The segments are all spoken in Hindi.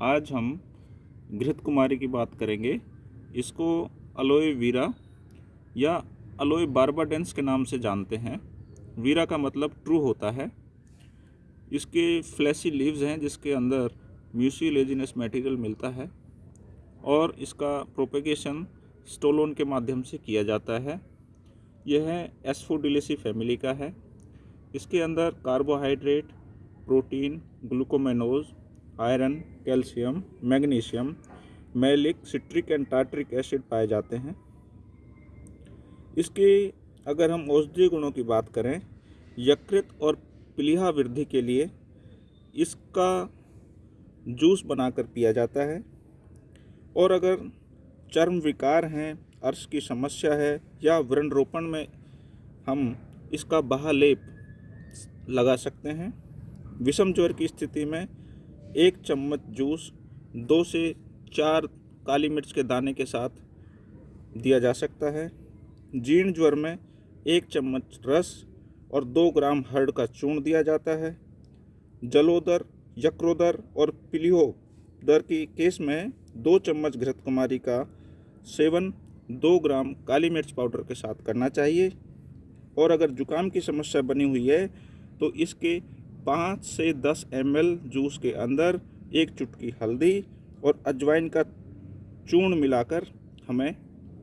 आज हम घृत कुमारी की बात करेंगे। इसको अलोए वीरा या अलोए बारबाडेंस के नाम से जानते हैं। वीरा का मतलब ट्रू होता है। इसके फ्लैसी लीव्स हैं, जिसके अंदर म्यूसिलेजिनस मटेरियल मिलता है और इसका प्रोपेगेशन स्टोलोन के माध्यम से किया जाता है। यह एसफोडिलेसी फैमिली का है। इसके अंदर carbohydrate protein glucomannan iron, calcium, magnesium, malic, citric and tartaric acid पाए जाते हैं। इसके अगर हम औषधीय गुणों की बात करें, यकृत और प्लीहा वृद्धि के लिए इसका जूस बनाकर पिया जाता है। और अगर चर्म विकार हैं, अर्श की समस्या है या व्रण रोपण में हम इसका बहालेप लगा सकते हैं, विषम ज्वर की स्थिति में एक चम्मच जूस, दो से चार काली मिर्च के दाने के साथ दिया जा सकता है। जीर्ण ज्वर में एक चम्मच रस और दो ग्राम हर्ड का चूर्ण दिया जाता है। जलोदर यक्रोदर और पिलियो दर की केस में दो चम्मच घृत कुमारी का सेवन, दो ग्राम काली मिर्च पाउडर के साथ करना चाहिए। और अगर जुकाम की समस्या बनी हुई है तो इसके पाँच से दस एम जूस के अंदर एक चुटकी हल्दी और अजवाइन का चूर्ण मिलाकर हमें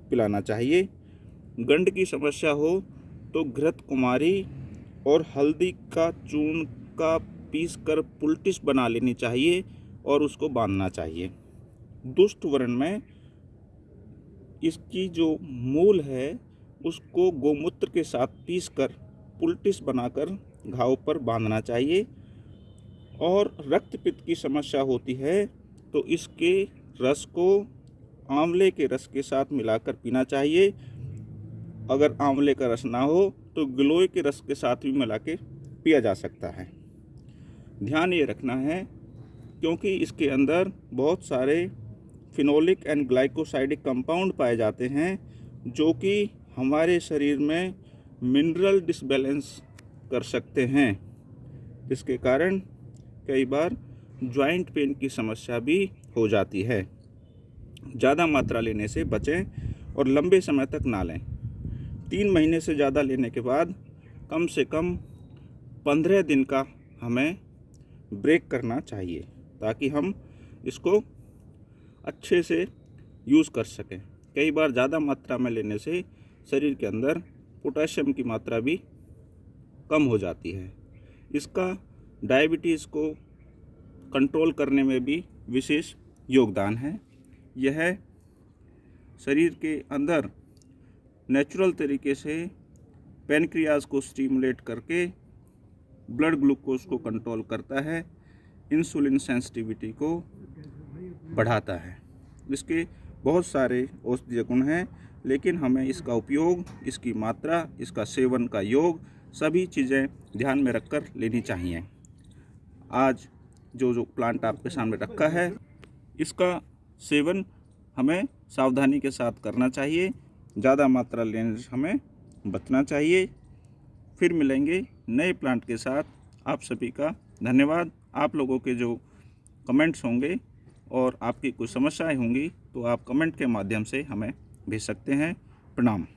पिलाना चाहिए। गंड की समस्या हो तो घृत कुमारी और हल्दी का चूर्ण का पीस कर पुलटिस बना लेनी चाहिए और उसको बांधना चाहिए। दुष्ट वर्ण में इसकी जो मूल है, उसको गोमूत्र के साथ पीस कर पुलटिस बनाकर घाव पर बांधना चाहिए। और रक्त पित्त की समस्या होती है तो इसके रस को आंवले के रस के साथ मिलाकर पीना चाहिए। अगर आंवले का रस ना हो तो गिलोय के रस के साथ भी मिला के पिया जा सकता है। ध्यान ये रखना है, क्योंकि इसके अंदर बहुत सारे फिनोलिक एंड ग्लाइकोसाइडिक कंपाउंड पाए जाते हैं, जो कि हमारे शरीर में मिनरल डिसबैलेंस कर सकते हैं। इसके कारण कई बार जॉइंट पेन की समस्या भी हो जाती है। ज़्यादा मात्रा लेने से बचें और लंबे समय तक ना लें। तीन महीने से ज़्यादा लेने के बाद कम से कम पंद्रह दिन का हमें ब्रेक करना चाहिए, ताकि हम इसको अच्छे से यूज़ कर सकें। कई बार ज़्यादा मात्रा में लेने से शरीर के अंदर पोटेशियम की मात्रा भी कम हो जाती है। इसका डायबिटीज़ को कंट्रोल करने में भी विशेष योगदान है। यह शरीर के अंदर नेचुरल तरीके से पेनक्रियाज को स्टिमुलेट करके ब्लड ग्लूकोज को कंट्रोल करता है इंसुलिन सेंसिटिविटी को बढ़ाता है। इसके बहुत सारे औषधीय गुण हैं, लेकिन हमें इसका उपयोग, इसकी मात्रा, इसका सेवन का योग सभी चीज़ें ध्यान में रखकर लेनी चाहिए। आज जो जो प्लांट आपके सामने रखा है, इसका सेवन हमें सावधानी के साथ करना चाहिए। ज़्यादा मात्रा लेने से हमें बचना चाहिए। फिर मिलेंगे नए प्लांट के साथ। आप सभी का धन्यवाद। आप लोगों के जो कमेंट्स होंगे और आपकी कुछ समस्याएँ होंगी तो आप कमेंट के माध्यम से हमें भेज सकते हैं। प्रणाम।